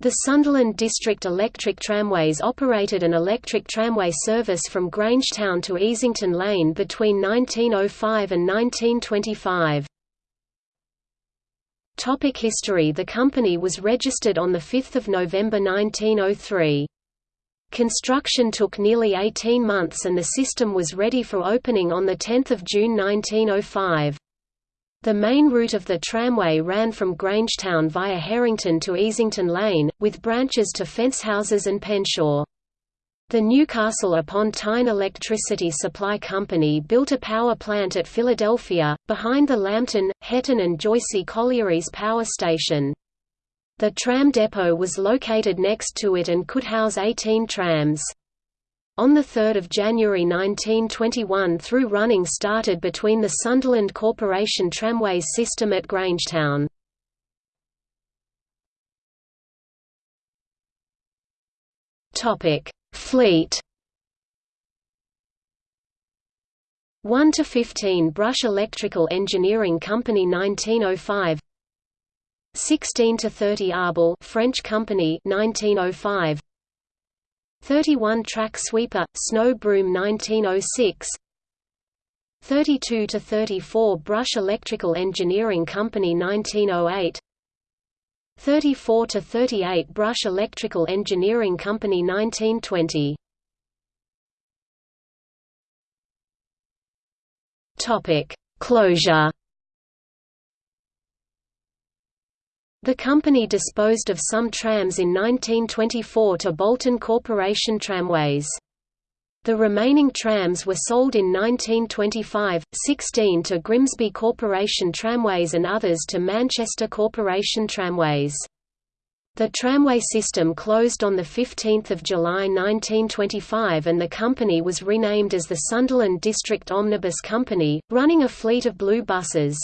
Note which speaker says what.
Speaker 1: The Sunderland District Electric Tramways operated an electric tramway service from Grangetown to Easington Lane between 1905 and 1925. Topic history The company was registered on 5 November 1903. Construction took nearly 18 months and the system was ready for opening on 10 June 1905. The main route of the tramway ran from Grangetown via Herrington to Easington Lane, with branches to Fencehouses and Penshaw. The Newcastle upon Tyne Electricity Supply Company built a power plant at Philadelphia, behind the Lambton, Hetton and Joicey Collieries power station. The tram depot was located next to it and could house 18 trams. On 3 January 1921 through running started between the Sunderland Corporation tramways system at Grangetown. Fleet 1 to 15 Brush Electrical Engineering Company 1905 16 to 30 Arbel French company 1905 31 track sweeper, snow broom 1906 32 to 34 Brush Electrical Engineering Company 1908 34 to 38 Brush Electrical Engineering Company 1920 Topic Closure The company disposed of some trams in 1924 to Bolton Corporation Tramways. The remaining trams were sold in 1925, 16 to Grimsby Corporation Tramways and others to Manchester Corporation Tramways. The tramway system closed on 15 July 1925 and the company was renamed as the Sunderland District Omnibus Company, running a fleet of blue buses.